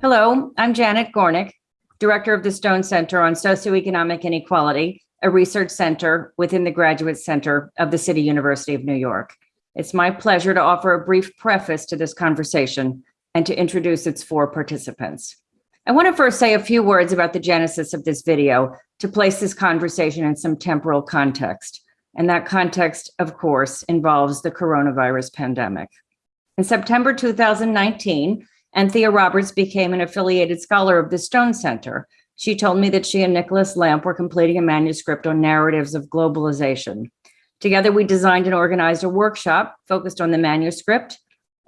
Hello, I'm Janet Gornick, Director of the Stone Center on Socioeconomic Inequality, a research center within the Graduate Center of the City University of New York. It's my pleasure to offer a brief preface to this conversation and to introduce its four participants. I want to first say a few words about the genesis of this video to place this conversation in some temporal context. And that context, of course, involves the coronavirus pandemic. In September 2019, Anthea Roberts became an affiliated scholar of the Stone Center. She told me that she and Nicholas Lamp were completing a manuscript on narratives of globalization. Together, we designed and organized a workshop focused on the manuscript.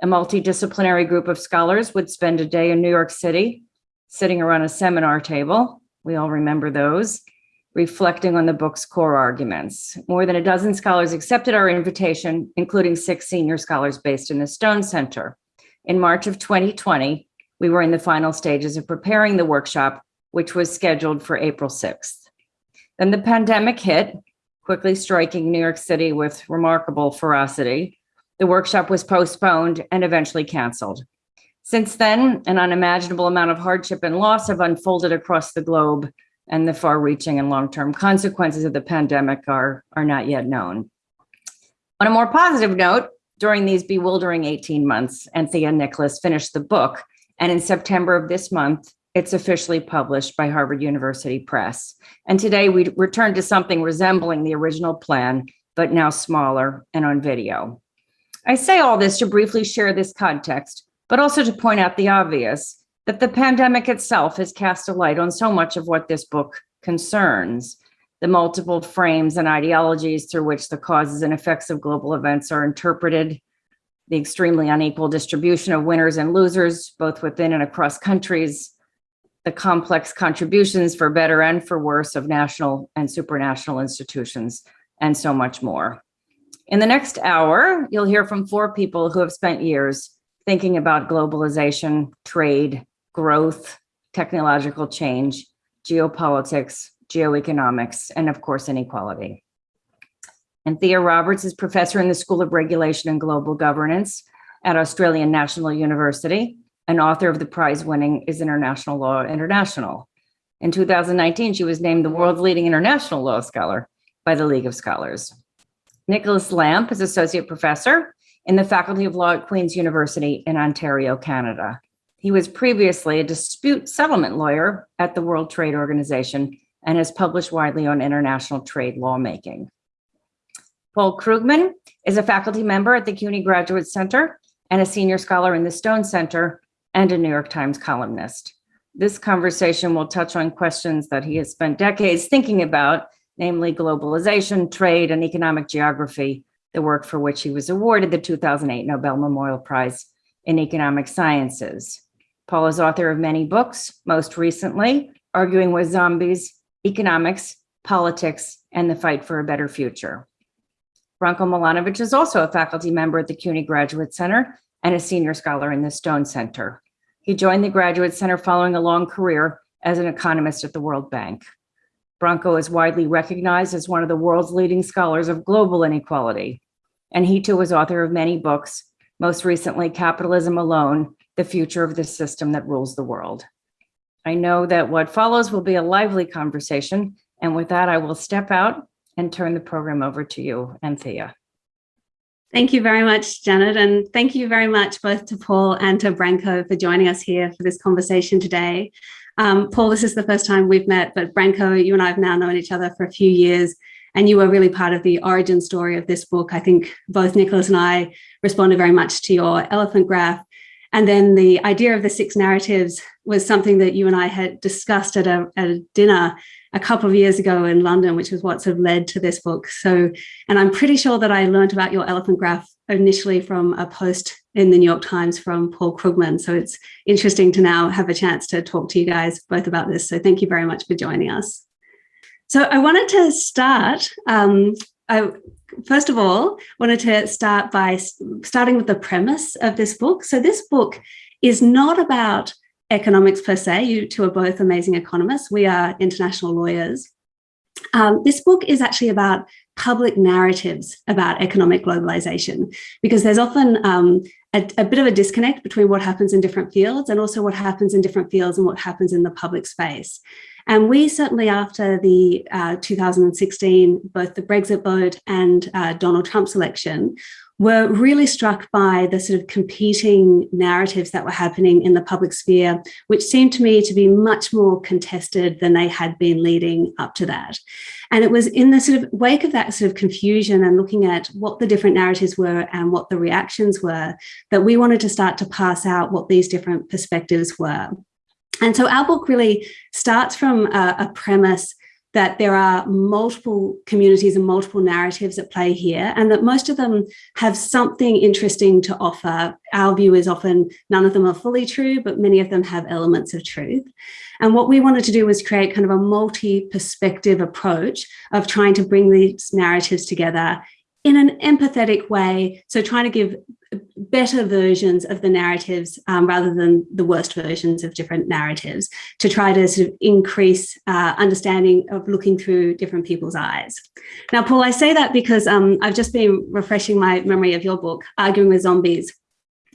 A multidisciplinary group of scholars would spend a day in New York City, sitting around a seminar table. We all remember those, reflecting on the book's core arguments. More than a dozen scholars accepted our invitation, including six senior scholars based in the Stone Center. In March of 2020, we were in the final stages of preparing the workshop, which was scheduled for April 6th. Then the pandemic hit, quickly striking New York City with remarkable ferocity. The workshop was postponed and eventually canceled. Since then, an unimaginable amount of hardship and loss have unfolded across the globe, and the far-reaching and long-term consequences of the pandemic are, are not yet known. On a more positive note, during these bewildering 18 months, Anthea Nicholas finished the book, and in September of this month, it's officially published by Harvard University Press. And today we return to something resembling the original plan, but now smaller and on video. I say all this to briefly share this context, but also to point out the obvious, that the pandemic itself has cast a light on so much of what this book concerns the multiple frames and ideologies through which the causes and effects of global events are interpreted, the extremely unequal distribution of winners and losers, both within and across countries, the complex contributions for better and for worse of national and supranational institutions, and so much more. In the next hour, you'll hear from four people who have spent years thinking about globalization, trade, growth, technological change, geopolitics, geoeconomics, and of course, inequality. Anthea Roberts is professor in the School of Regulation and Global Governance at Australian National University and author of the prize-winning Is International Law International? In 2019, she was named the world's leading international law scholar by the League of Scholars. Nicholas Lamp is associate professor in the Faculty of Law at Queen's University in Ontario, Canada. He was previously a dispute settlement lawyer at the World Trade Organization and has published widely on international trade lawmaking. Paul Krugman is a faculty member at the CUNY Graduate Center and a senior scholar in the Stone Center and a New York Times columnist. This conversation will touch on questions that he has spent decades thinking about, namely globalization, trade, and economic geography, the work for which he was awarded the 2008 Nobel Memorial Prize in Economic Sciences. Paul is author of many books, most recently, Arguing with Zombies, economics, politics, and the fight for a better future. Branko Milanovic is also a faculty member at the CUNY Graduate Center and a senior scholar in the Stone Center. He joined the Graduate Center following a long career as an economist at the World Bank. Branko is widely recognized as one of the world's leading scholars of global inequality, and he too was author of many books, most recently Capitalism Alone, The Future of the System That Rules the World. I know that what follows will be a lively conversation. And with that, I will step out and turn the program over to you, Anthea. Thank you very much, Janet. And thank you very much both to Paul and to Branko for joining us here for this conversation today. Um, Paul, this is the first time we've met, but Branko, you and I have now known each other for a few years and you were really part of the origin story of this book. I think both Nicholas and I responded very much to your elephant graph and then the idea of the six narratives was something that you and I had discussed at a, at a dinner a couple of years ago in London, which was what sort of led to this book. So, and I'm pretty sure that I learned about your elephant graph initially from a post in the New York Times from Paul Krugman. So it's interesting to now have a chance to talk to you guys both about this. So thank you very much for joining us. So I wanted to start um, I, first of all, wanted to start by starting with the premise of this book. So this book is not about economics per se. You two are both amazing economists. We are international lawyers. Um, this book is actually about public narratives about economic globalization, because there's often um, a, a, bit of a disconnect between what happens in different fields and also what happens in different fields and what happens in the public space. And we certainly, after the uh, 2016, both the Brexit vote and uh, Donald Trump's election, were really struck by the sort of competing narratives that were happening in the public sphere, which seemed to me to be much more contested than they had been leading up to that. And it was in the sort of wake of that sort of confusion and looking at what the different narratives were and what the reactions were, that we wanted to start to pass out what these different perspectives were. And so our book really starts from a, a premise that there are multiple communities and multiple narratives at play here, and that most of them have something interesting to offer. Our view is often none of them are fully true, but many of them have elements of truth. And what we wanted to do was create kind of a multi-perspective approach of trying to bring these narratives together in an empathetic way. So trying to give better versions of the narratives um, rather than the worst versions of different narratives to try to sort of increase uh, understanding of looking through different people's eyes. Now, Paul, I say that because um, I've just been refreshing my memory of your book, Arguing with Zombies,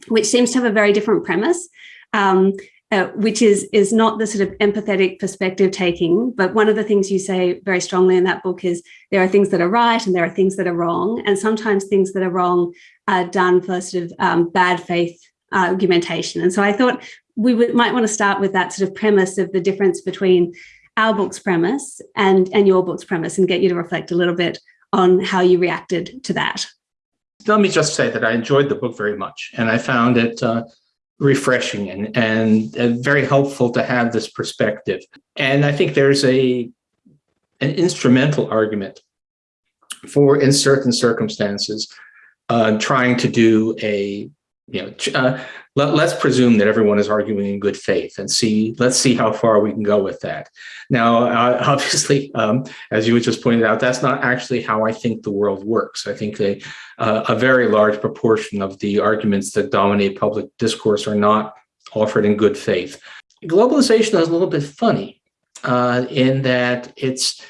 which seems to have a very different premise. Um, uh, which is is not the sort of empathetic perspective taking, but one of the things you say very strongly in that book is there are things that are right and there are things that are wrong, and sometimes things that are wrong are done for sort of um, bad faith argumentation. And so I thought we might want to start with that sort of premise of the difference between our book's premise and and your book's premise, and get you to reflect a little bit on how you reacted to that. Let me just say that I enjoyed the book very much, and I found it. Uh, refreshing and, and, very helpful to have this perspective. And I think there's a an instrumental argument for, in certain circumstances, uh, trying to do a, you know, uh, let, us presume that everyone is arguing in good faith and see, let's see how far we can go with that. Now, uh, obviously, um, as you just pointed out, that's not actually how I think the world works. I think a, uh, a very large proportion of the arguments that dominate public discourse are not offered in good faith. Globalization is a little bit funny uh, in that it's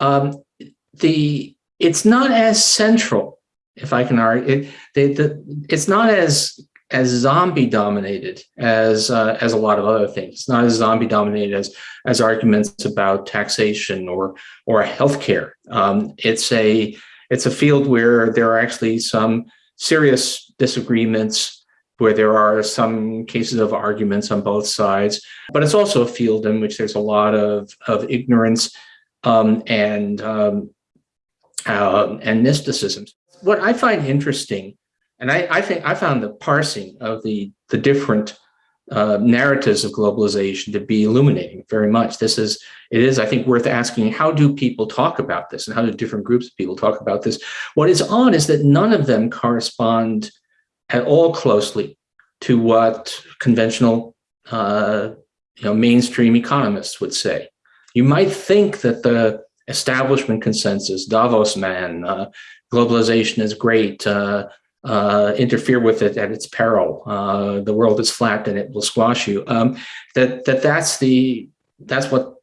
um, the it's not as central, if I can argue, it, they, the, it's not as as zombie dominated as uh, as a lot of other things. Not as zombie dominated as as arguments about taxation or or healthcare. Um, it's a it's a field where there are actually some serious disagreements, where there are some cases of arguments on both sides. But it's also a field in which there's a lot of of ignorance um, and um, uh, and mysticism. What I find interesting and I, I, think I found the parsing of the, the different uh, narratives of globalization to be illuminating very much. This is, it is, I think, worth asking, how do people talk about this and how do different groups of people talk about this? What is odd is that none of them correspond at all closely to what conventional, uh, you know, mainstream economists would say. You might think that the establishment consensus, Davos man, uh, globalization is great, uh, interfere with it at its peril. Uh, the world is flat and it will squash you. Um, that that that's the that's what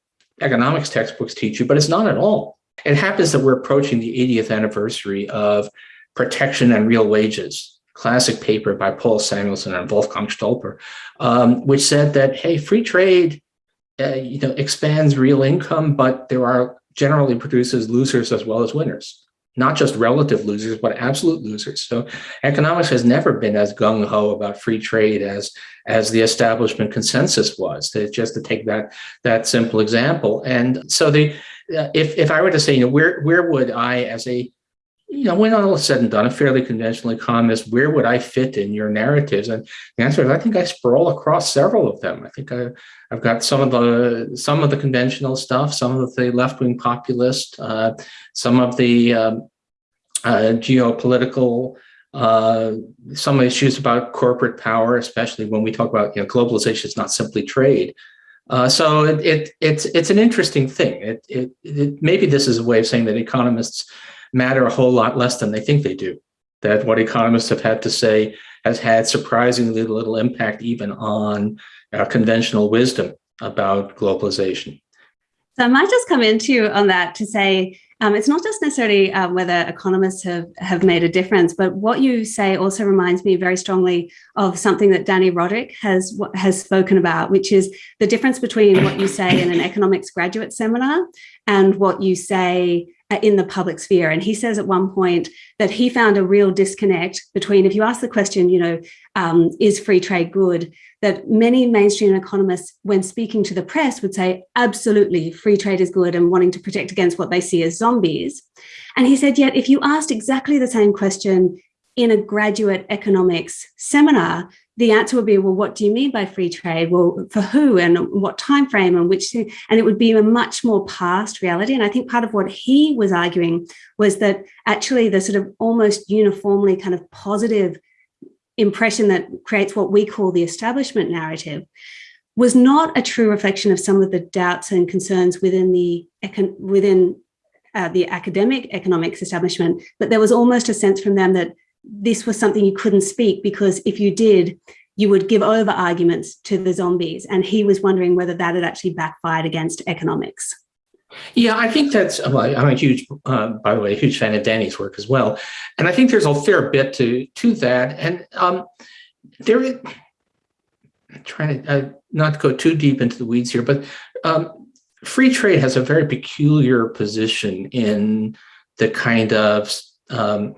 economics textbooks teach you, but it's not at all. It happens that we're approaching the 80th anniversary of Protection and Real Wages, classic paper by Paul Samuelson and Wolfgang Stolper, um, which said that hey, free trade, uh, you know, expands real income, but there are generally produces losers as well as winners not just relative losers, but absolute losers. So economics has never been as gung-ho about free trade as, as the establishment consensus was, to, just to take that, that simple example. And so the, uh, if, if I were to say, you know, where, where would I, as a, you know, when all is said and done, a fairly conventional economist, where would I fit in your narratives? And the answer is, I think I sprawl across several of them. I think I, I've got some of the some of the conventional stuff, some of the left-wing populist, uh, some of the um, uh, geopolitical, uh, some issues about corporate power, especially when we talk about you know globalization is not simply trade. Uh, so it, it, it's it's an interesting thing. It, it, it maybe this is a way of saying that economists matter a whole lot less than they think they do. That what economists have had to say has had surprisingly little impact even on our conventional wisdom about globalization. So I might just come into you on that to say um, it's not just necessarily uh, whether economists have, have made a difference, but what you say also reminds me very strongly of something that Dani Rodrik has has spoken about, which is the difference between what you say in an economics graduate seminar and what you say uh, in the public sphere. And he says at one point that he found a real disconnect between if you ask the question, you know, um, is free trade good? That many mainstream economists, when speaking to the press, would say, absolutely, free trade is good and wanting to protect against what they see as zombies. And he said, yet if you asked exactly the same question in a graduate economics seminar, the answer would be, well, what do you mean by free trade? Well, for who and what time frame and which, and it would be a much more past reality. And I think part of what he was arguing was that actually the sort of almost uniformly kind of positive impression that creates what we call the establishment narrative was not a true reflection of some of the doubts and concerns within the within uh, the academic economics establishment, but there was almost a sense from them that this was something you couldn't speak because if you did, you would give over arguments to the zombies. And he was wondering whether that had actually backfired against economics. Yeah, I think that's, well, I'm a huge, uh, by the way, a huge fan of Dani's work as well. And I think there's a fair bit to, to that. And um, there, I'm trying to uh, not go too deep into the weeds here, but um, free trade has a very peculiar position in the kind of um,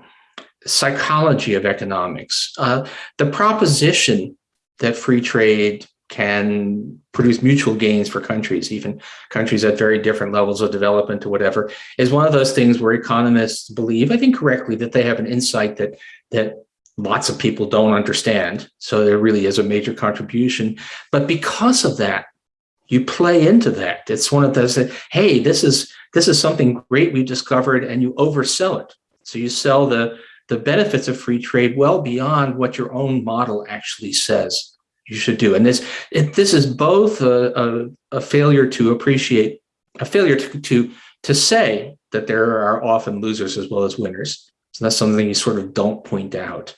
psychology of economics. Uh, the proposition that free trade can produce mutual gains for countries, even countries at very different levels of development or whatever, is one of those things where economists believe, I think correctly, that they have an insight that that lots of people don't understand. So there really is a major contribution. But because of that, you play into that. It's one of those that, hey, this is this is something great we discovered, and you oversell it. So you sell the the benefits of free trade well beyond what your own model actually says you should do. And this it, this is both a, a, a, failure to appreciate, a failure to, to, to say that there are often losers as well as winners. So that's something you sort of don't point out.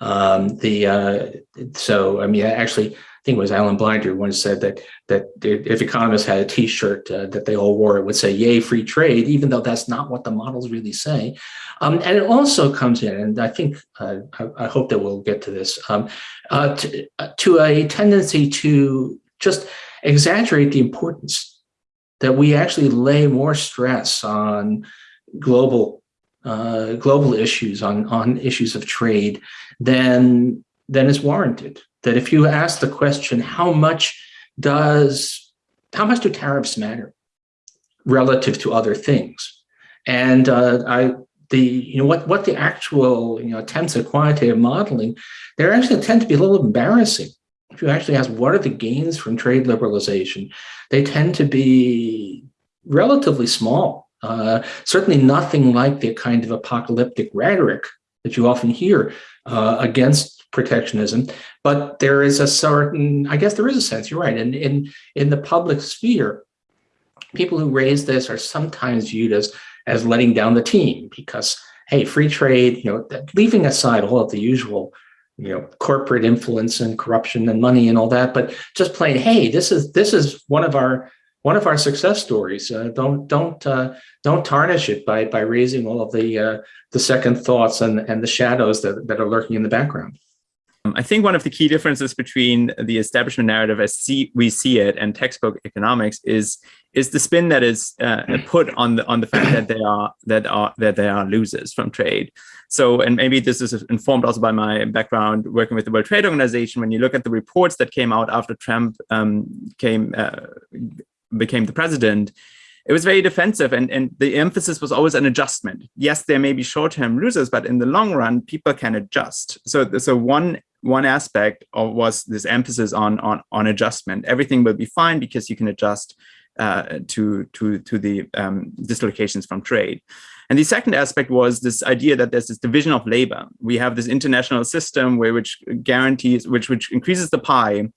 Um, the uh, so I mean, actually, think it was Alan Blinder once said that that if economists had a T-shirt uh, that they all wore, it would say "Yay, free trade," even though that's not what the models really say. Um, and it also comes in, and I think uh, I, I, hope that we'll get to this um, uh, to, uh, to a tendency to just exaggerate the importance that we actually lay more stress on global uh, global issues on on issues of trade than than is warranted that if you ask the question, how much does, how much do tariffs matter relative to other things? And uh, I, the, you know, what, what the actual, you know, attempts at quantitative modeling, they actually tend to be a little embarrassing. If you actually ask what are the gains from trade liberalization, they tend to be relatively small. Uh, certainly nothing like the kind of apocalyptic rhetoric that you often hear uh, against protectionism, but there is a certain, I guess there is a sense, you're right, in, in, in the public sphere, people who raise this are sometimes viewed as, as letting down the team because, hey, free trade, you know, leaving aside all of the usual, you know, corporate influence and corruption and money and all that, but just plain, hey, this is, this is one of our, one of our success stories. Uh, don't don't uh, don't tarnish it by by raising all of the uh, the second thoughts and and the shadows that that are lurking in the background. Um, I think one of the key differences between the establishment narrative as see, we see it and textbook economics is is the spin that is uh, put on the on the fact that they are that are that they are losers from trade. So, and maybe this is informed also by my background working with the World Trade Organization. When you look at the reports that came out after Trump um, came uh, became the president, it was very defensive and, and the emphasis was always an adjustment. Yes, there may be short-term losers, but in the long run, people can adjust. So, so one one aspect of, was this emphasis on, on, on adjustment. Everything will be fine because you can adjust uh, to, to, to the um, dislocations from trade. And the second aspect was this idea that there's this division of labor. We have this international system where which guarantees, which, which increases the pie.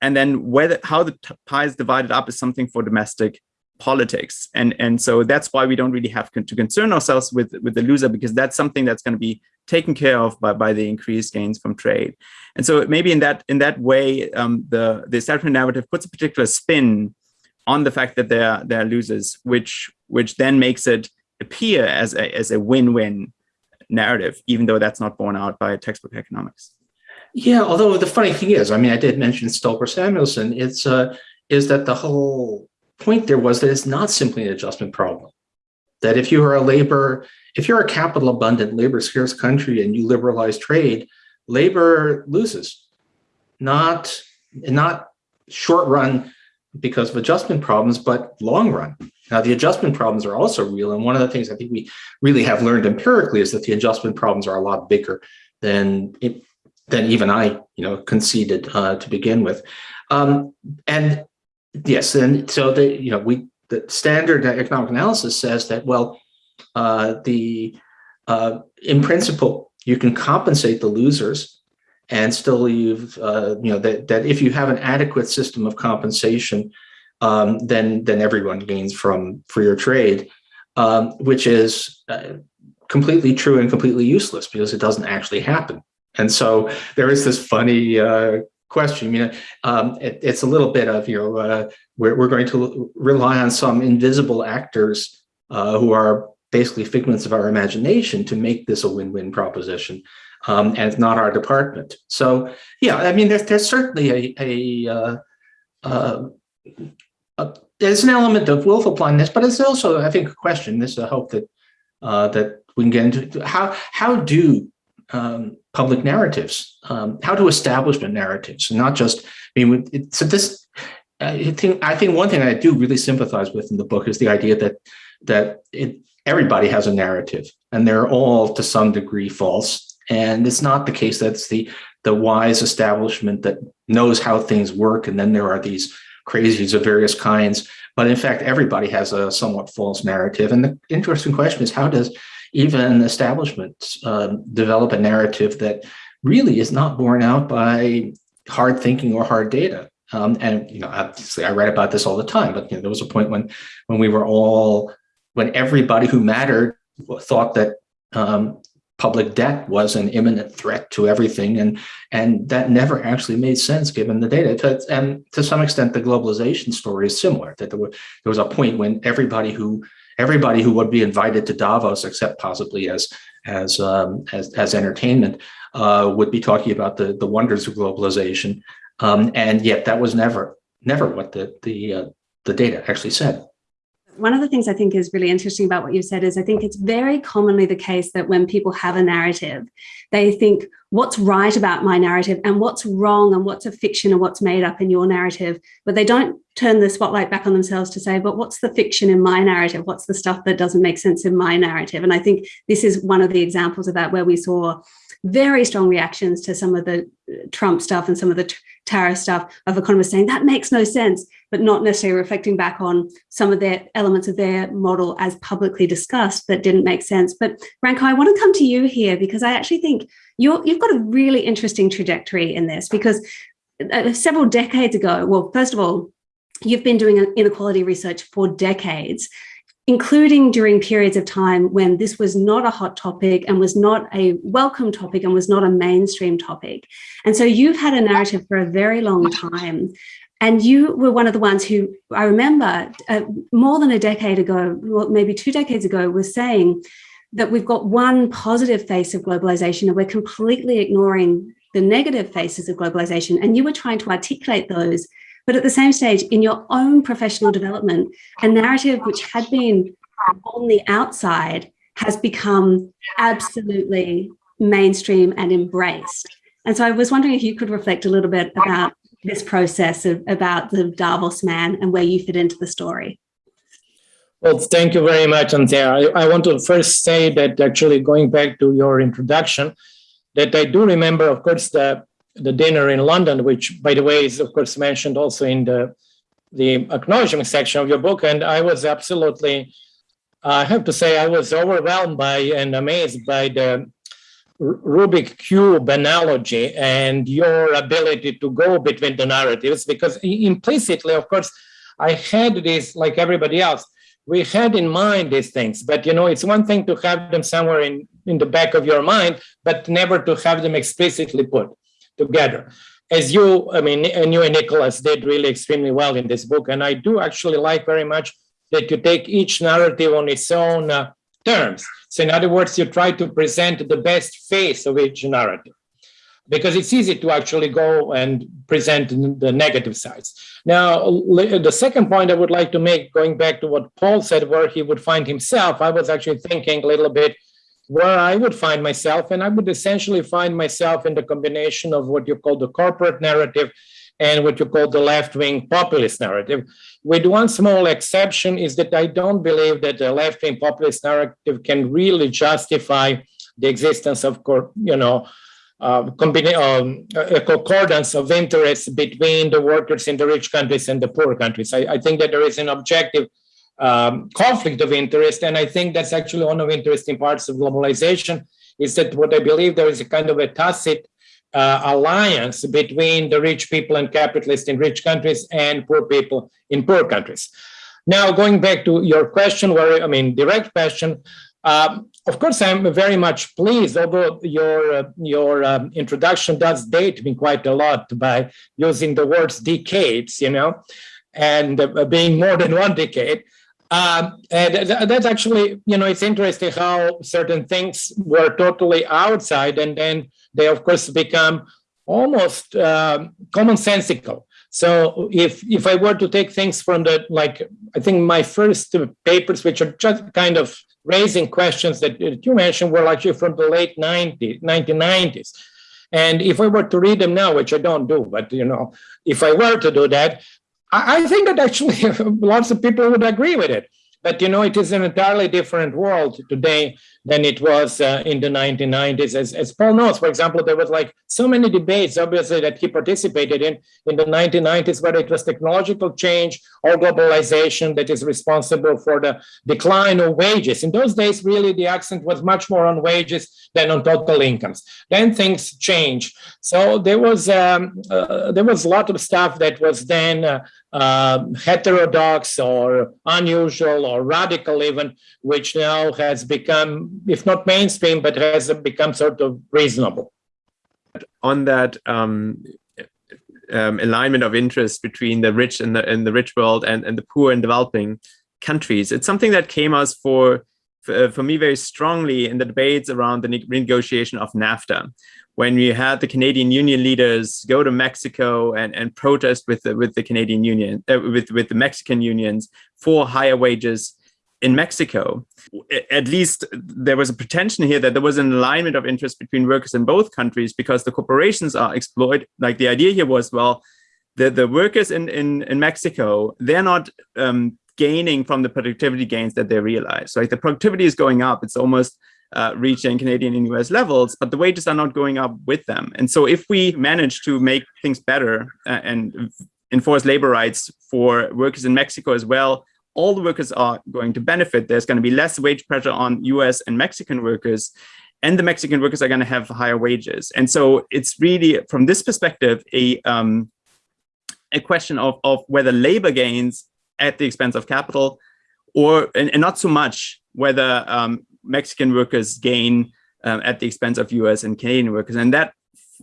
And then whether how the pie is divided up is something for domestic politics. And and so that's why we don't really have to concern ourselves with with the loser because that's something that's going to be taken care of by, by the increased gains from trade. And so maybe in that in that way um, the the establishment narrative puts a particular spin on the fact that they're they're losers which which then makes it appear as a, as a win-win narrative even though that's not borne out by textbook economics. Yeah, although the funny thing is, I mean, I did mention Stolper Samuelson. It's uh, is that the whole point there was that it's not simply an adjustment problem. That if you are a labor, if you're a capital abundant, labor scarce country and you liberalize trade, labor loses, not not short run because of adjustment problems, but long run. Now the adjustment problems are also real, and one of the things I think we really have learned empirically is that the adjustment problems are a lot bigger than it, than even I, you know, conceded uh, to begin with. Um, and yes, and so the you know we the standard economic analysis says that well, uh, the uh, in principle you can compensate the losers and still leave uh, you know that that if you have an adequate system of compensation, um, then then everyone gains from freer trade, um, which is uh, completely true and completely useless because it doesn't actually happen. And so there is this funny uh, question. You know, um, it, it's a little bit of you know uh, we're we're going to rely on some invisible actors uh, who are basically figments of our imagination to make this a win-win proposition, um, and it's not our department. So yeah, I mean, there's there's certainly a a, uh, uh, a there's an element of willful blindness, but it's also I think a question. This is a hope that uh, that we can get into how how do um, public narratives, um, how do establishment narratives, not just, I mean, it, so this, I think, I think one thing I do really sympathize with in the book is the idea that, that it, everybody has a narrative and they're all to some degree false. And it's not the case that's the, the wise establishment that knows how things work. And then there are these crazies of various kinds. But in fact, everybody has a somewhat false narrative. And the interesting question is how does even establishments uh, develop a narrative that really is not borne out by hard thinking or hard data. Um, and you know, obviously, I write about this all the time. But you know, there was a point when when we were all when everybody who mattered thought that um, public debt was an imminent threat to everything, and and that never actually made sense given the data. And to some extent, the globalization story is similar. That there was there was a point when everybody who everybody who would be invited to Davos, except possibly as as um, as, as entertainment, uh, would be talking about the the wonders of globalization, um, and yet that was never never what the the uh, the data actually said. One of the things I think is really interesting about what you said is I think it's very commonly the case that when people have a narrative, they think what's right about my narrative and what's wrong and what's a fiction and what's made up in your narrative, but they don't turn the spotlight back on themselves to say, but what's the fiction in my narrative? What's the stuff that doesn't make sense in my narrative? And I think this is one of the examples of that where we saw very strong reactions to some of the Trump stuff and some of the tariff stuff of economists saying that makes no sense, but not necessarily reflecting back on some of their elements of their model as publicly discussed that didn't make sense. But Branko, I want to come to you here because I actually think you're, you've got a really interesting trajectory in this because uh, several decades ago, well, first of all, you've been doing inequality research for decades including during periods of time when this was not a hot topic and was not a welcome topic and was not a mainstream topic. And so you've had a narrative for a very long time. And you were one of the ones who I remember uh, more than a decade ago, well, maybe two decades ago, was saying that we've got one positive face of globalization and we're completely ignoring the negative faces of globalization. And you were trying to articulate those but at the same stage, in your own professional development, a narrative which had been on the outside has become absolutely mainstream and embraced. And so I was wondering if you could reflect a little bit about this process of about the Davos man and where you fit into the story. Well, thank you very much, Anthea. I, I want to first say that actually going back to your introduction, that I do remember, of course, the the dinner in London, which, by the way, is of course mentioned also in the the acknowledgement section of your book. And I was absolutely, I have to say, I was overwhelmed by and amazed by the Rubik cube analogy and your ability to go between the narratives, because implicitly, of course, I had this, like everybody else, we had in mind these things, but you know, it's one thing to have them somewhere in, in the back of your mind, but never to have them explicitly put together. As you, I mean, and you and Nicholas did really extremely well in this book. And I do actually like very much that you take each narrative on its own uh, terms. So in other words, you try to present the best face of each narrative because it's easy to actually go and present the negative sides. Now, the second point I would like to make, going back to what Paul said, where he would find himself, I was actually thinking a little bit where I would find myself, and I would essentially find myself in the combination of what you call the corporate narrative and what you call the left-wing populist narrative, with one small exception is that I don't believe that the left-wing populist narrative can really justify the existence of, you know, uh, um, a concordance of interests between the workers in the rich countries and the poor countries. I, I think that there is an objective um, conflict of interest, and I think that's actually one of the interesting parts of globalization, is that what I believe there is a kind of a tacit uh, alliance between the rich people and capitalists in rich countries and poor people in poor countries. Now, going back to your question, where I mean, direct question, um, of course, I'm very much pleased, although your, uh, your um, introduction does date me quite a lot by using the words decades, you know, and uh, being more than one decade. Um, and that's actually, you know, it's interesting how certain things were totally outside and then they, of course, become almost uh, commonsensical. So if if I were to take things from the like, I think my first papers, which are just kind of raising questions that, you mentioned were actually from the late 90s, 1990s. And if I were to read them now, which I don't do, but you know, if I were to do that, I, think that actually lots of people would agree with it. But you know, it is an entirely different world today than it was uh, in the 1990s. As, as Paul knows, for example, there was like so many debates, obviously, that he participated in in the 1990s, whether it was technological change or globalization that is responsible for the decline of wages. In those days, really, the accent was much more on wages than on total incomes. Then things changed. So there was um, uh, there was a lot of stuff that was then uh, uh, heterodox or unusual or radical even, which now has become, if not mainstream, but has become sort of reasonable. On that um, um, alignment of interest between the rich and the, and the rich world and, and the poor and developing countries, it's something that came us for, for, for me very strongly in the debates around the renegotiation of NAFTA when we had the Canadian Union leaders go to Mexico and, and protest with the, with the Canadian Union, uh, with, with the Mexican unions for higher wages in Mexico. At least there was a pretension here that there was an alignment of interest between workers in both countries because the corporations are exploited. Like the idea here was, well, the, the workers in, in, in Mexico, they're not um, gaining from the productivity gains that they realize. Like the productivity is going up. It's almost uh, reaching Canadian and US levels, but the wages are not going up with them. And so if we manage to make things better uh, and enforce labor rights for workers in Mexico as well, all the workers are going to benefit. There's going to be less wage pressure on US and Mexican workers, and the Mexican workers are going to have higher wages. And so it's really, from this perspective, a, um, a question of, of whether labor gains at the expense of capital or and, and not so much whether um, Mexican workers gain um, at the expense of US and Canadian workers. And that,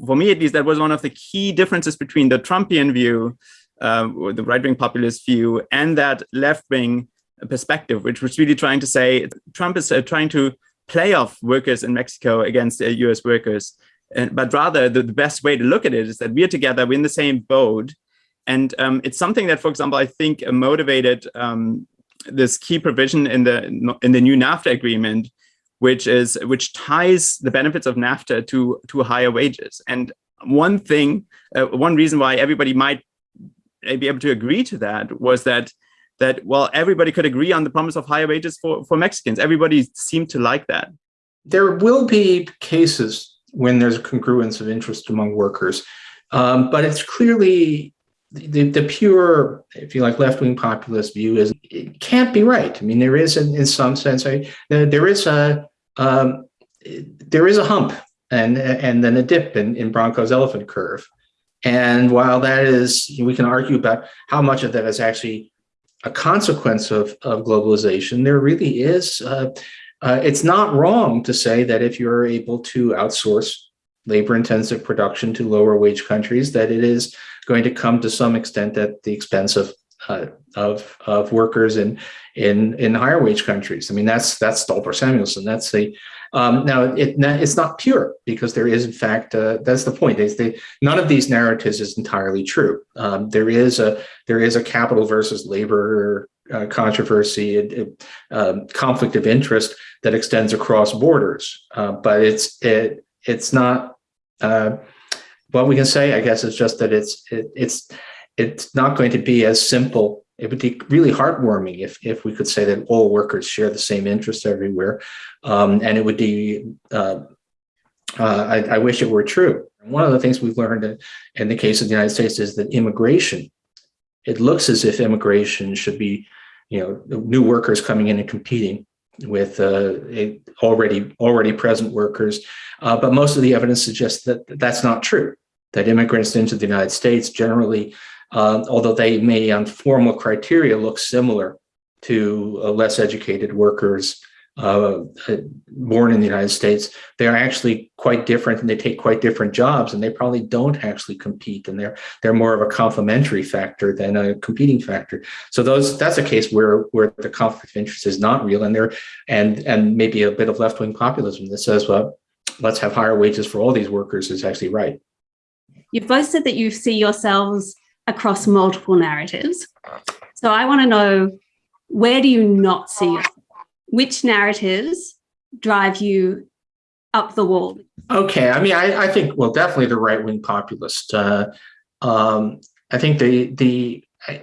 for me at least, that was one of the key differences between the Trumpian view, uh, the right-wing populist view, and that left-wing perspective, which was really trying to say, Trump is uh, trying to play off workers in Mexico against uh, US workers. And, but rather, the, the, best way to look at it is that we're together, we're in the same boat. And um, it's something that, for example, I think motivated um, this key provision in the in the new NAFTA agreement, which is which ties the benefits of NAFTA to to higher wages. And one thing, uh, one reason why everybody might be able to agree to that was that that well everybody could agree on the promise of higher wages for for Mexicans. Everybody seemed to like that. There will be cases when there's a congruence of interest among workers, um, but it's clearly the, the pure, if you like, left-wing populist view is it can't be right. I mean, there is, in, in some sense, a, there is a um, there is a hump and and then a dip in, in Branko's elephant curve. And while that is, we can argue about how much of that is actually a consequence of, of globalization, there really is, uh, uh, it's not wrong to say that if you're able to outsource labor intensive production to lower wage countries, that it is going to come to some extent at the expense of uh, of of workers in in in higher wage countries. I mean, that's that's Stolper Samuelson. That's the um, now it it's not pure because there is in fact uh, that's the point. They none of these narratives is entirely true. Um, there is a there is a capital versus labor uh, controversy, um, conflict of interest that extends across borders, uh, but it's it it's not. Uh, what we can say, I guess, is just that it's it, it's it's not going to be as simple. It would be really heartwarming if if we could say that all workers share the same interests everywhere, um, and it would be. Uh, uh, I, I, wish it were true. One of the things we've learned in, the case of the United States is that immigration. It looks as if immigration should be, you know, new workers coming in and competing with uh, already already present workers, uh, but most of the evidence suggests that that's not true. That immigrants into the United States generally uh, although they may on formal criteria look similar to uh, less educated workers uh, born in the United States, they are actually quite different and they take quite different jobs and they probably don't actually compete and they're they're more of a complementary factor than a competing factor. So those that's a case where where the conflict of interest is not real and there and and maybe a bit of left-wing populism that says, well, let's have higher wages for all these workers is actually right. You've both said that you see yourselves across multiple narratives. So I want to know where do you not see yourself? Which narratives drive you up the wall? Okay, I mean, I, I think well, definitely the right wing populist. Uh, um, I think the the. I,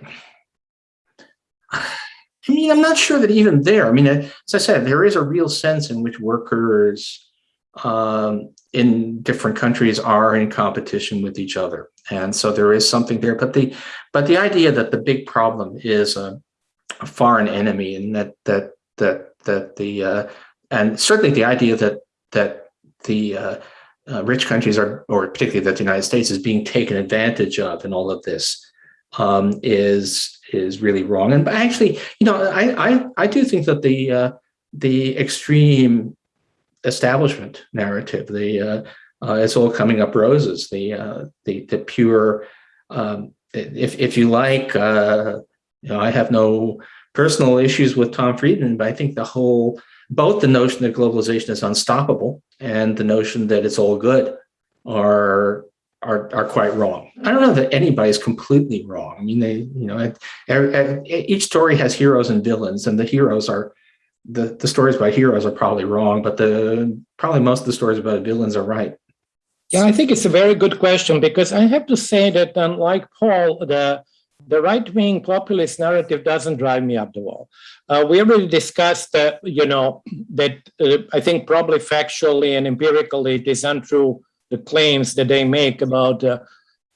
I mean, I'm not sure that even there. I mean, as I said, there is a real sense in which workers um, in different countries are in competition with each other. And so there is something there but the but the idea that the big problem is a, a foreign enemy and that that that that the uh, and certainly the idea that that the uh, uh, rich countries are or particularly that the united states is being taken advantage of in all of this um, is is really wrong. And actually you know i i, I do think that the uh, the extreme establishment narrative the uh, uh, it's all coming up roses. The uh, the the pure, um, if if you like, you know, I have no personal issues with Tom Friedman, but I think the whole both the notion that globalization is unstoppable and the notion that it's all good are are are quite wrong. I don't know that anybody's completely wrong. I mean, they you know, each story has heroes and villains, and the heroes are the the stories about heroes are probably wrong, but the probably most of the stories about villains are right. Yeah, I think it's a very good question because I have to say that unlike Paul, the the right-wing populist narrative doesn't drive me up the wall. Uh, we already discussed that, you know, that uh, I think probably factually and empirically it is untrue the claims that they make about, uh,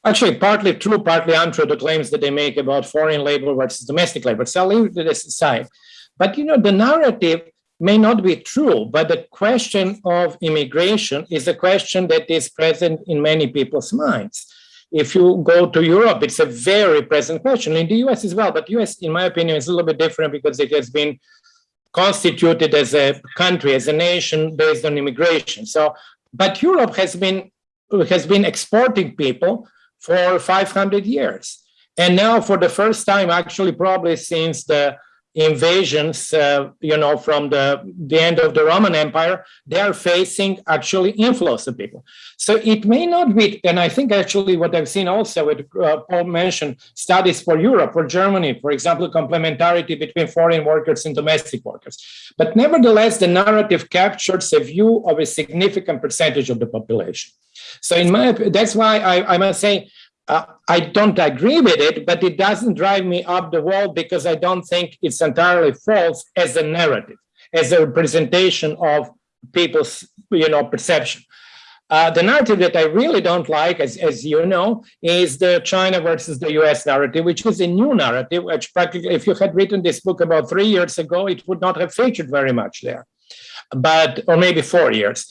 actually partly true, partly untrue, the claims that they make about foreign labor versus domestic labor. So I'll leave this aside. But, you know, the narrative may not be true, but the question of immigration is a question that is present in many people's minds. If you go to Europe, it's a very present question. In the US as well, but US, in my opinion, is a little bit different because it has been constituted as a country, as a nation based on immigration. So, but Europe has been has been exporting people for 500 years. And now for the first time, actually probably since the invasions, uh, you know, from the, the end of the Roman Empire, they are facing actually inflows of people. So it may not be, and I think actually what I've seen also, what uh, Paul mentioned, studies for Europe, for Germany, for example, complementarity between foreign workers and domestic workers. But nevertheless, the narrative captures a view of a significant percentage of the population. So in my, that's why I, I must say, uh, I don't agree with it, but it doesn't drive me up the wall because I don't think it's entirely false as a narrative, as a representation of people's, you know, perception. Uh, the narrative that I really don't like, as, as you know, is the China versus the US narrative, which is a new narrative, which practically, if you had written this book about three years ago, it would not have featured very much there, but, or maybe four years.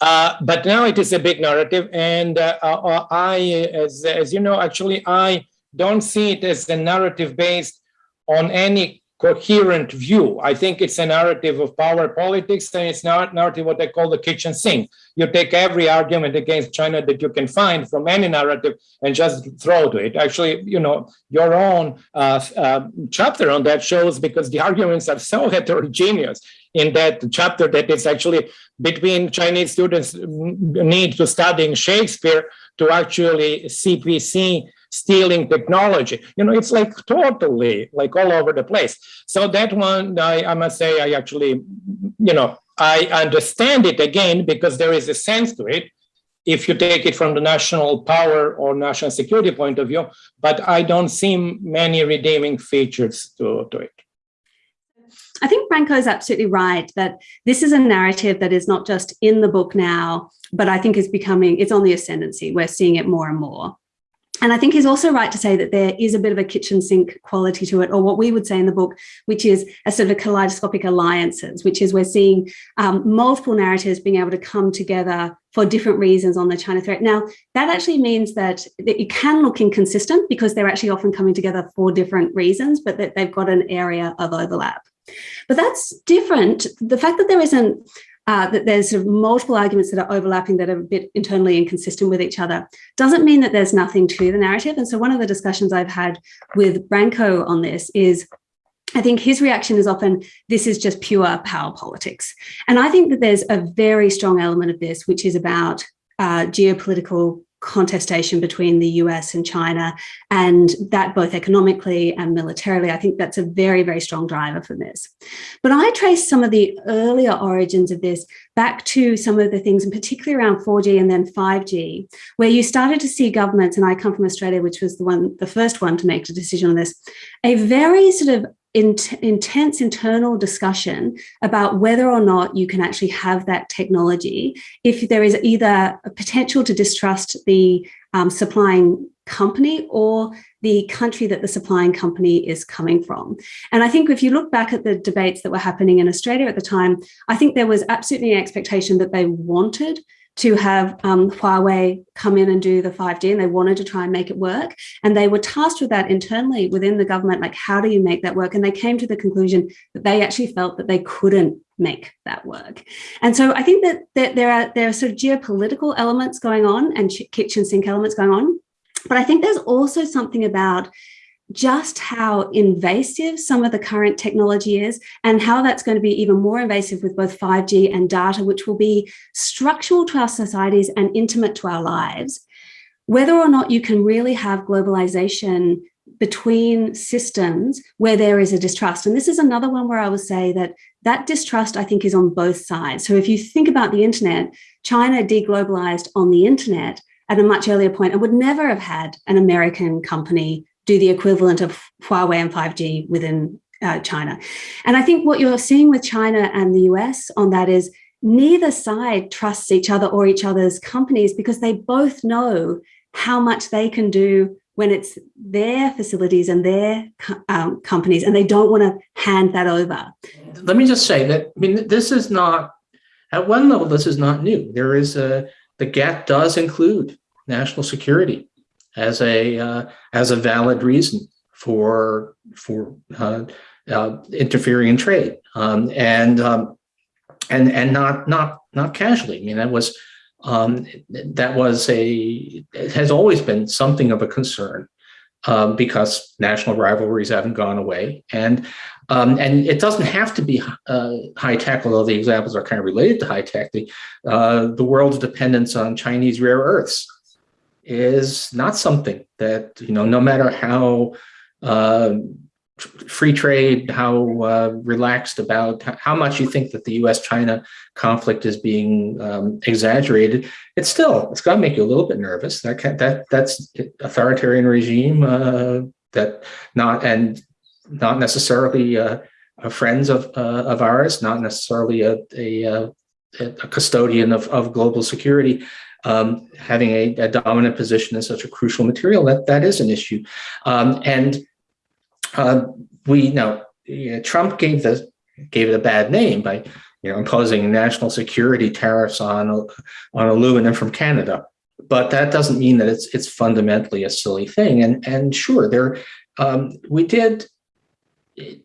Uh, but now it is a big narrative, and uh, uh, I, as, as you know, actually, I don't see it as a narrative based on any coherent view. I think it's a narrative of power politics, and it's not narrative what I call the kitchen sink. You take every argument against China that you can find from any narrative and just throw to it. Actually, you know, your own uh, uh, chapter on that shows because the arguments are so heterogeneous in that chapter that it's actually between Chinese students need to studying Shakespeare to actually CPC stealing technology. You know, it's like totally like all over the place. So that one, I, I must say, I actually, you know, I understand it again because there is a sense to it if you take it from the national power or national security point of view, but I don't see many redeeming features to, to it. I think Branko is absolutely right that this is a narrative that is not just in the book now, but I think is becoming, it's on the ascendancy. We're seeing it more and more. And I think he's also right to say that there is a bit of a kitchen sink quality to it, or what we would say in the book, which is a sort of kaleidoscopic alliances, which is we're seeing um, multiple narratives being able to come together for different reasons on the China threat. Now, that actually means that it can look inconsistent because they're actually often coming together for different reasons, but that they've got an area of overlap. But that's different. The fact that there isn't uh, that there's sort of multiple arguments that are overlapping that are a bit internally inconsistent with each other doesn't mean that there's nothing to the narrative. And so one of the discussions I've had with Branko on this is I think his reaction is often, this is just pure power politics. And I think that there's a very strong element of this, which is about uh, geopolitical contestation between the US and China, and that both economically and militarily, I think that's a very, very strong driver for this. But I trace some of the earlier origins of this back to some of the things, and particularly around 4G and then 5G, where you started to see governments, and I come from Australia, which was the one, the first one to make the decision on this, a very sort of in, intense internal discussion about whether or not you can actually have that technology if there is either a potential to distrust the um, supplying company or the country that the supplying company is coming from. And I think if you look back at the debates that were happening in Australia at the time, I think there was absolutely an expectation that they wanted to have um, Huawei come in and do the 5G and they wanted to try and make it work. And they were tasked with that internally within the government, like how do you make that work? And they came to the conclusion that they actually felt that they couldn't make that work. And so I think that, that there are there are sort of geopolitical elements going on and kitchen sink elements going on. But I think there's also something about just how invasive some of the current technology is and how that's going to be even more invasive with both 5G and data, which will be structural to our societies and intimate to our lives. Whether or not you can really have globalization between systems where there is a distrust. And this is another one where I would say that that distrust, I think, is on both sides. So if you think about the internet, China deglobalized on the internet at a much earlier point and would never have had an American company do the equivalent of Huawei and 5G within uh, China. And I think what you're seeing with China and the US on that is neither side trusts each other or each other's companies because they both know how much they can do when it's their facilities and their um, companies and they don't want to hand that over. Let me just say that, I mean, this is not, at one level, this is not new. There is a, the GATT does include national security as a uh, as a valid reason for for uh, uh, interfering in trade um, and um, and and not not not casually. I mean that was um, that was a it has always been something of a concern um, because national rivalries haven't gone away and um, and it doesn't have to be uh, high tech, although the examples are kind of related to high tech. The, uh, the world's dependence on Chinese rare earths is not something that, you know, no matter how uh, free trade, how uh, relaxed about how much you think that the U.S.-China conflict is being um, exaggerated, it's still it's going to make you a little bit nervous. That can, that that's authoritarian regime uh, that not and not necessarily uh, friends of uh, of ours, not necessarily a a, uh, a custodian of, of global security um, having a, a, dominant position in such a crucial material, that, that is an issue. Um, and uh, we know you know, Trump gave the gave it a bad name by you know imposing national security tariffs on on aluminum from Canada. But that doesn't mean that it's it's fundamentally a silly thing. And and sure, there um, we did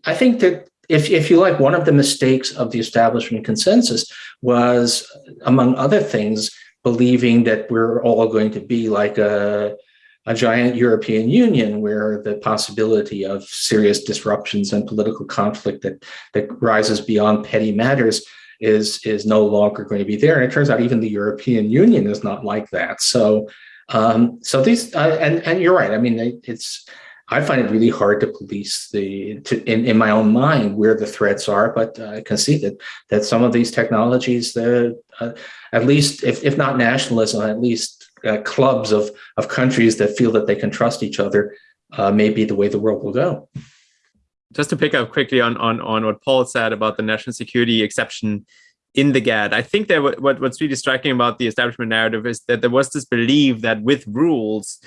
I think that if, if you like, one of the mistakes of the establishment consensus was, among other things, believing that we're all going to be like a, a giant European Union where the possibility of serious disruptions and political conflict that, that rises beyond petty matters is, is no longer going to be there. And it turns out even the European Union is not like that. So, um, so these, uh, and, and you're right. I mean, it's, I find it really hard to police the to, in, in my own mind where the threats are, but uh, I can see that that some of these technologies, the uh, at least if, if not nationalism, at least uh, clubs of of countries that feel that they can trust each other, uh, may be the way the world will go. Just to pick up quickly on on on what Paul said about the national security exception in the GATT. I think that what what's really striking about the establishment narrative is that there was this belief that with rules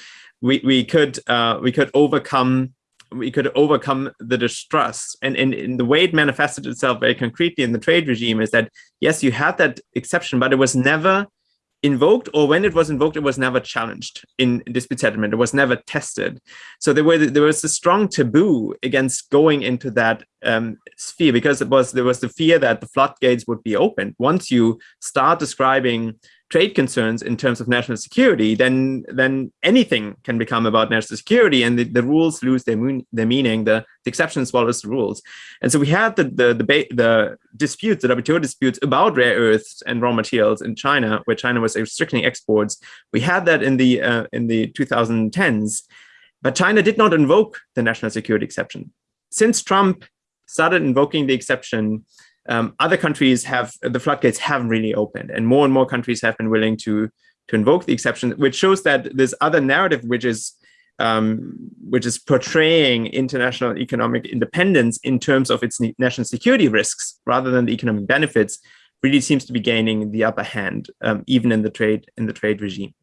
we we could uh, we could overcome we could overcome the distrust. And in, in the way it manifested itself very concretely in the trade regime is that yes you had that exception but it was never invoked or when it was invoked it was never challenged in dispute settlement. It was never tested. So there were there was a strong taboo against going into that um, sphere because it was there was the fear that the floodgates would be opened. Once you start describing trade concerns in terms of national security, then then anything can become about national security, and the, the rules lose their their meaning. The, the exception swallows the rules, and so we had the the the, the disputes, the WTO disputes about rare earths and raw materials in China, where China was restricting exports. We had that in the uh, in the 2010s, but China did not invoke the national security exception. Since Trump started invoking the exception, um, other countries have the floodgates haven't really opened and more and more countries have been willing to to invoke the exception which shows that this other narrative which is um, which is portraying international economic independence in terms of its national security risks rather than the economic benefits really seems to be gaining the upper hand um, even in the trade in the trade regime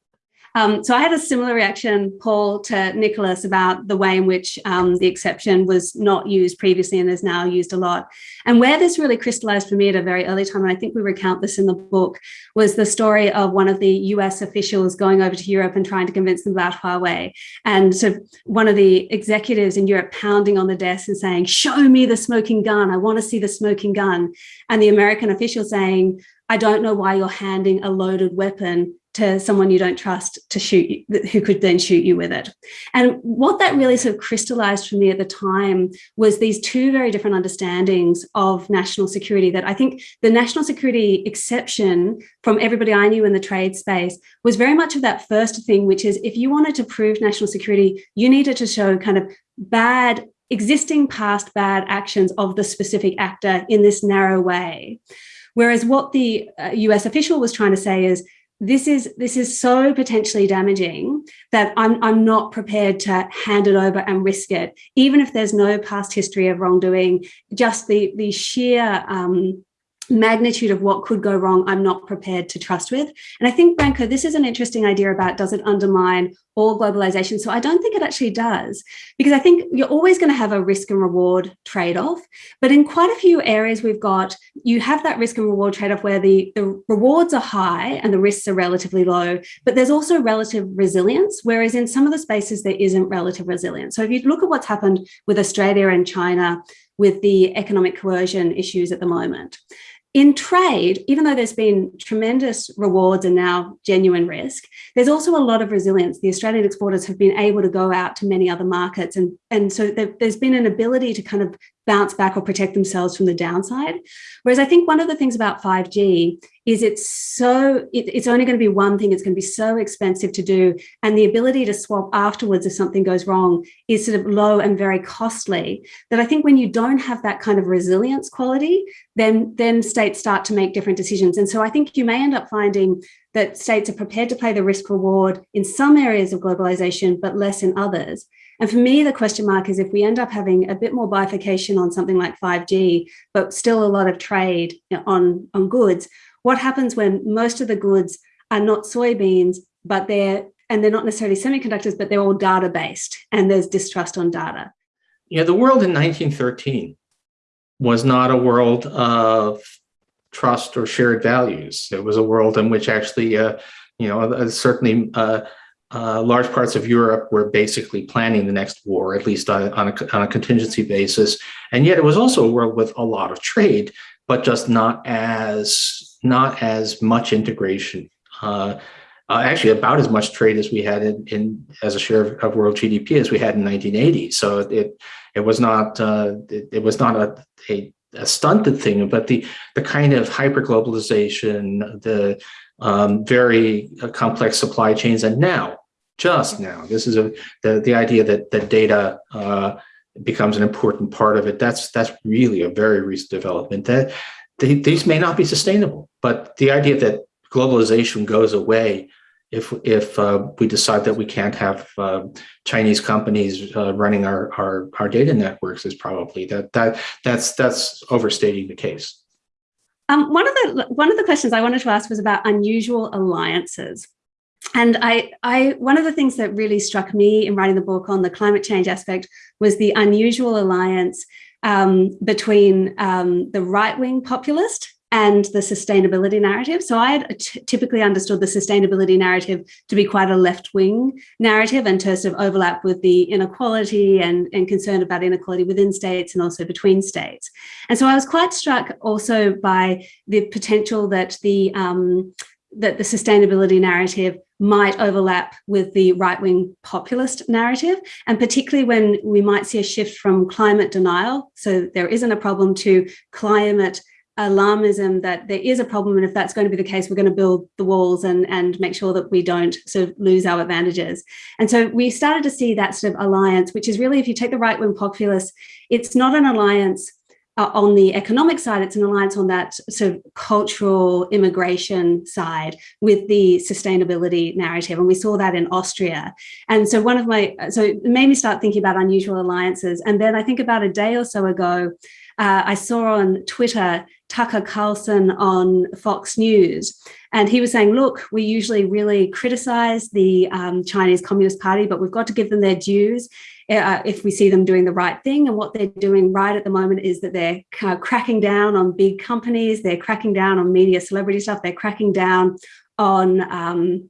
um, so I had a similar reaction, Paul, to Nicolas about the way in which um, the exception was not used previously and is now used a lot. And where this really crystallized for me at a very early time, and I think we recount this in the book, was the story of one of the US officials going over to Europe and trying to convince them about Huawei. And so one of the executives in Europe pounding on the desk and saying, show me the smoking gun. I want to see the smoking gun. And the American official saying, I don't know why you're handing a loaded weapon to someone you don't trust to shoot you, who could then shoot you with it. And what that really sort of crystallized for me at the time was these two very different understandings of national security that I think the national security exception from everybody I knew in the trade space was very much of that first thing, which is if you wanted to prove national security, you needed to show kind of bad existing past bad actions of the specific actor in this narrow way. Whereas what the US uh, official was trying to say is this is this is so potentially damaging that I'm I'm not prepared to hand it over and risk it, even if there's no past history of wrongdoing. Just the the sheer um, magnitude of what could go wrong, I'm not prepared to trust with. And I think, Branko, this is an interesting idea about does it undermine all globalization? So I don't think it actually does, because I think you're always going to have a risk and reward trade-off. But in quite a few areas we've got, you have that risk and reward trade-off where the, the rewards are high and the risks are relatively low, but there's also relative resilience, whereas in some of the spaces there isn't relative resilience. So if you look at what's happened with Australia and China, with the economic coercion issues at the moment. In trade, even though there's been tremendous rewards and now genuine risk, there's also a lot of resilience. The Australian exporters have been able to go out to many other markets. And, and so there, there's been an ability to kind of bounce back or protect themselves from the downside. Whereas I think one of the things about 5G is it's so, it, it's only going to be one thing, it's going to be so expensive to do. And the ability to swap afterwards if something goes wrong is sort of low and very costly that I think when you don't have that kind of resilience quality, then, then states start to make different decisions. And so I think you may end up finding that states are prepared to play the risk reward in some areas of globalization, but less in others. And for me, the question mark is if we end up having a bit more bifurcation on something like 5G, but still a lot of trade on, on goods, what happens when most of the goods are not soybeans, but they're, and they're not necessarily semiconductors, but they're all data based and there's distrust on data. Yeah, the world in 1913 was not a world of trust or shared values. It was a world in which actually, uh, you know, uh, certainly uh, uh, large parts of Europe were basically planning the next war, at least on, a, on, a, contingency basis. And yet it was also a world with a lot of trade, but just not as not as much integration. Uh, uh, actually, about as much trade as we had in, in as a share of, of, world GDP as we had in 1980. So it it was not uh, it, it, was not a, a, a stunted thing, but the the kind of hyper globalization, the um, very uh, complex supply chains, and now just now, this is a the the idea that that data uh, becomes an important part of it. That's that's really a very recent development. That they, these may not be sustainable, but the idea that globalization goes away if if uh, we decide that we can't have uh, Chinese companies uh, running our, our our data networks is probably that that that's that's overstating the case. Um, one of the one of the questions I wanted to ask was about unusual alliances. And I, I, one of the things that really struck me in writing the book on the climate change aspect was the unusual alliance um, between um, the right-wing populist and the sustainability narrative. So I had typically understood the sustainability narrative to be quite a left-wing narrative and to sort of overlap with the inequality and, and concern about inequality within states and also between states. And so I was quite struck also by the potential that the um, that the sustainability narrative might overlap with the right-wing populist narrative, and particularly when we might see a shift from climate denial, so there isn't a problem, to climate alarmism that there is a problem. And if that's going to be the case we're going to build the walls and and make sure that we don't sort of lose our advantages. And so we started to see that sort of alliance which is really if you take the right wing populace it's not an alliance uh, on the economic side, it's an alliance on that sort of cultural immigration side with the sustainability narrative. And we saw that in Austria. And so one of my, so it made me start thinking about unusual alliances. And then I think about a day or so ago, uh, I saw on Twitter Tucker Carlson on Fox News. And he was saying, look, we usually really criticize the um, Chinese Communist Party, but we've got to give them their dues uh, if we see them doing the right thing. And what they're doing right at the moment is that they're cracking down on big companies, they're cracking down on media celebrity stuff, they're cracking down on um,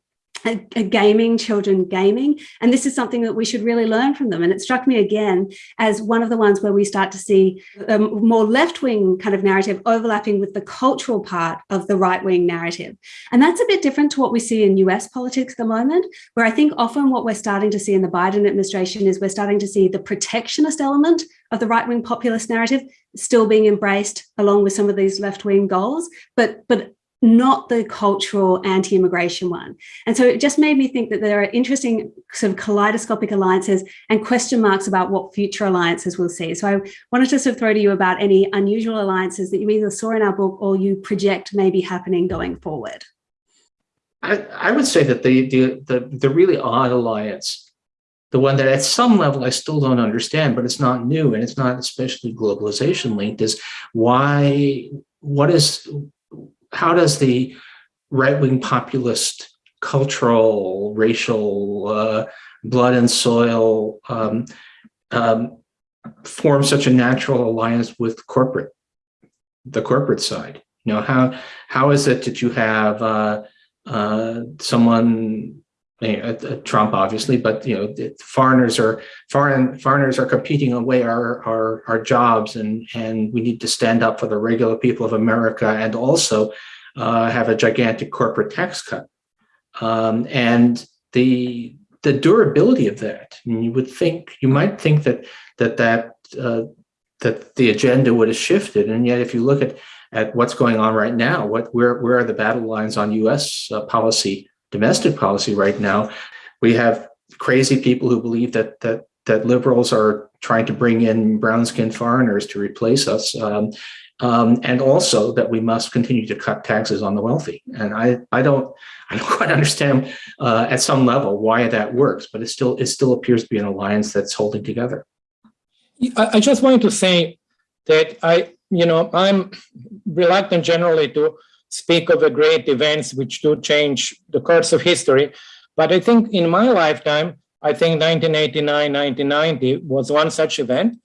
gaming, children gaming. And this is something that we should really learn from them. And it struck me again as one of the ones where we start to see a more left-wing kind of narrative overlapping with the cultural part of the right-wing narrative. And that's a bit different to what we see in US politics at the moment, where I think often what we're starting to see in the Biden administration is we're starting to see the protectionist element of the right-wing populist narrative still being embraced along with some of these left-wing goals, but, but not the cultural anti-immigration one. And so it just made me think that there are interesting sort of kaleidoscopic alliances and question marks about what future alliances we'll see. So I wanted to sort of throw to you about any unusual alliances that you either saw in our book or you project may be happening going forward. I, I would say that the, the, the, the really odd alliance, the one that at some level I still don't understand, but it's not new and it's not especially globalization linked is why, what is, how does the right-wing populist cultural, racial, uh, blood and soil um, um, form such a natural alliance with corporate, the corporate side? You know, how how is it that you have uh, uh, someone Trump, obviously, but you know, foreigners are foreign foreigners are competing away our, our our jobs, and and we need to stand up for the regular people of America, and also uh, have a gigantic corporate tax cut. Um, and the the durability of that, I mean, you would think you might think that that that uh, that the agenda would have shifted, and yet if you look at at what's going on right now, what where where are the battle lines on U.S. Uh, policy domestic policy right now, we have crazy people who believe that that that liberals are trying to bring in brown-skinned foreigners to replace us, um, um, and also that we must continue to cut taxes on the wealthy. And I I don't I don't quite understand uh, at some level why that works, but it still it still appears to be an alliance that's holding together. I, I just wanted to say that I you know I'm reluctant generally to speak of the great events which do change the course of history. But I think in my lifetime, I think 1989, 1990 was one such event.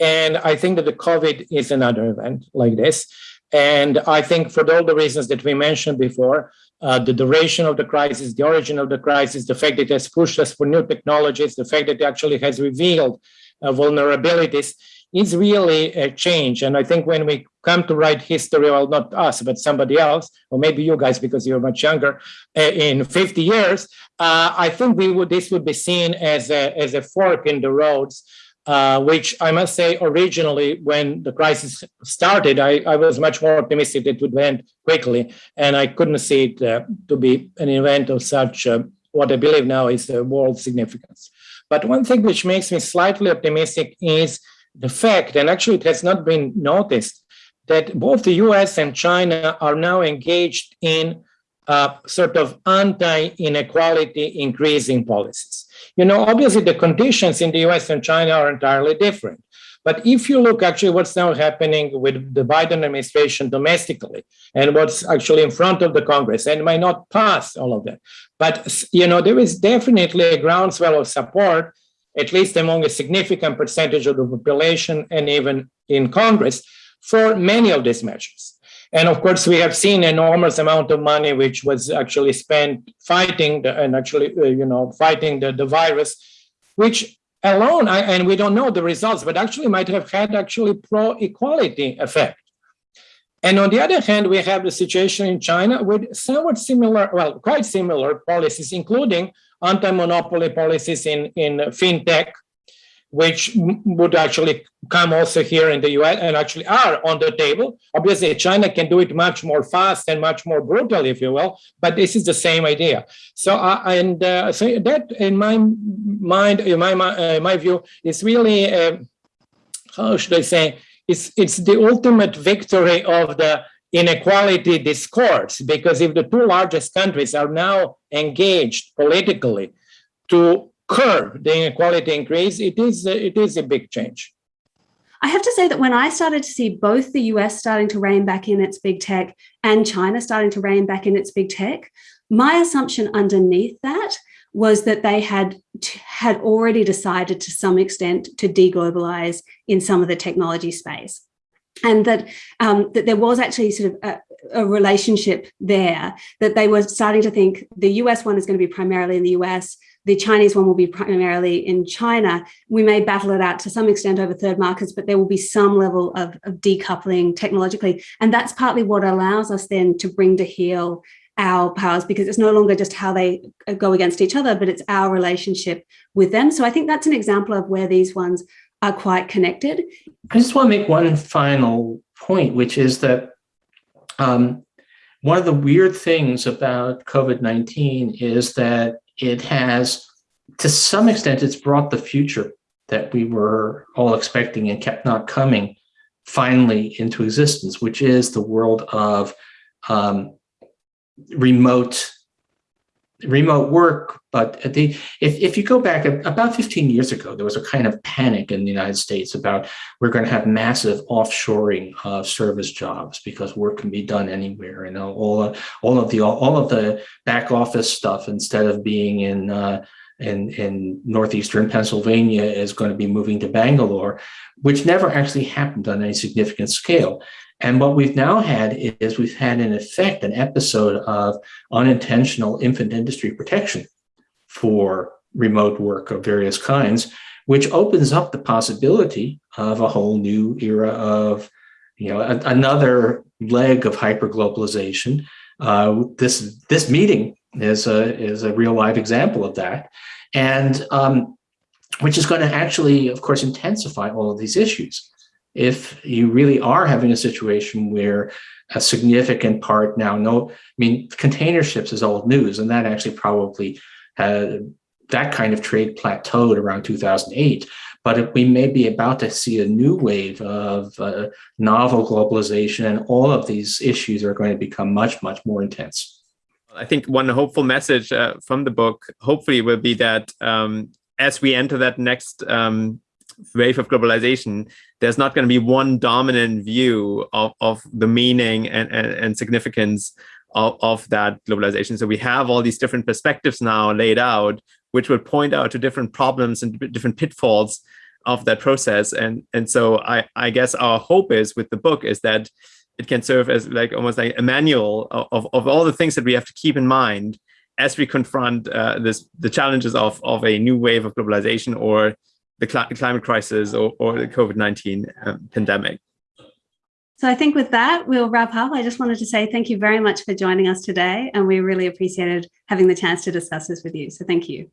And I think that the COVID is another event like this. And I think for all the reasons that we mentioned before, uh, the duration of the crisis, the origin of the crisis, the fact that it has pushed us for new technologies, the fact that it actually has revealed uh, vulnerabilities, is really a change. And I think when we come to write history, well, not us, but somebody else, or maybe you guys because you're much younger, uh, in 50 years, uh, I think we would this would be seen as a, as a fork in the roads uh, which I must say originally when the crisis started, I, I, was much more optimistic it would end quickly, and I couldn't see it uh, to be an event of such uh, what I believe now is a world significance. But one thing which makes me slightly optimistic is the fact, and actually it has not been noticed, that both the US and China are now engaged in uh, sort of anti-inequality increasing policies. You know, obviously the conditions in the US and China are entirely different. But if you look actually what's now happening with the Biden administration domestically and what's actually in front of the Congress and might not pass all of that. But, you know, there is definitely a groundswell of support, at least among a significant percentage of the population and even in Congress for many of these measures. And of course, we have seen enormous amount of money which was actually spent fighting the, and actually, uh, you know, fighting the, the virus, which alone, I, and we don't know the results, but actually might have had actually pro-equality effect. And on the other hand, we have the situation in China with somewhat similar, well, quite similar policies, including anti-monopoly policies in, in fintech, which would actually come also here in the US and actually are on the table. Obviously, China can do it much more fast and much more brutal, if you will, but this is the same idea. So, uh, and uh, so that in my mind, in my, uh, my view, is really, uh, how should I say, it's, it's the ultimate victory of the inequality discourse, because if the two largest countries are now engaged politically to curb the inequality increase, it is, it is a big change. I have to say that when I started to see both the US starting to rein back in its big tech and China starting to rein back in its big tech, my assumption underneath that was that they had had already decided to some extent to deglobalize in some of the technology space and that um, that there was actually sort of a, a, relationship there that they were starting to think the US one is going to be primarily in the US the Chinese one will be primarily in China. We may battle it out to some extent over third markets, but there will be some level of, of decoupling technologically. And that's partly what allows us then to bring to heel our powers because it's no longer just how they uh, go against each other, but it's our relationship with them. So I think that's an example of where these ones are quite connected. I just want to make one final point, which is that um, one of the weird things about COVID-19 is that it has, to some extent, it's brought the future that we were all expecting and kept not coming finally into existence, which is the world of um, remote remote work. But the, if, if you go back about 15 years ago, there was a kind of panic in the United States about we're going to have massive offshoring of service jobs because work can be done anywhere and all, all, of the all of the back office stuff instead of being in uh, in, in northeastern Pennsylvania is going to be moving to Bangalore, which never actually happened on any significant scale. And what we've now had is we've had in effect an episode of unintentional infant industry protection for remote work of various kinds, which opens up the possibility of a whole new era of, you know, a, another leg of hyperglobalization. Uh, this this meeting is a is a real live example of that, and um, which is going to actually, of course, intensify all of these issues if you really are having a situation where a significant part now, no, I mean, container ships is old news, and that actually probably had that kind of trade plateaued around 2008. But we may be about to see a new wave of uh, novel globalization, and all of these issues are going to become much, much more intense. I think one hopeful message uh, from the book, hopefully, will be that um, as we enter that next um, wave of globalization, there's not going to be one dominant view of, of the meaning and, and, and significance of, of that globalization. So we have all these different perspectives now laid out, which will point out to different problems and different pitfalls of that process. And, and so I, I guess our hope is with the book is that it can serve as like almost like a manual of, of all the things that we have to keep in mind as we confront uh, this the challenges of, of a new wave of globalization or the cli- climate crisis or, or the COVID nineteen um, pandemic. So I think with that, we'll wrap up. I just wanted to say thank you very much for joining us today, and we really appreciated having the chance to discuss this with you. So thank you.